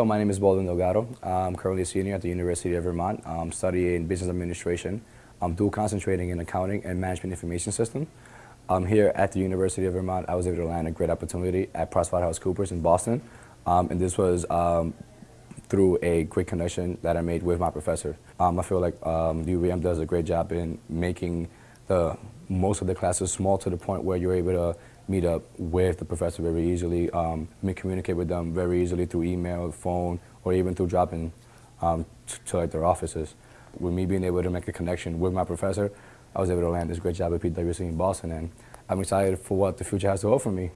So my name is Baldwin Delgado. I'm currently a senior at the University of Vermont, um, studying business administration. I'm dual concentrating in accounting and management information system. Um, here at the University of Vermont, I was able to land a great opportunity at PricewaterhouseCoopers in Boston. Um, and this was um, through a great connection that I made with my professor. Um, I feel like um, UVM does a great job in making the most of the classes small to the point where you're able to meet up with the professor very easily, um, communicate with them very easily through email, phone, or even through dropping um, to like their offices. With me being able to make a connection with my professor, I was able to land this great job at PwC in Boston, and I'm excited for what the future has to offer me.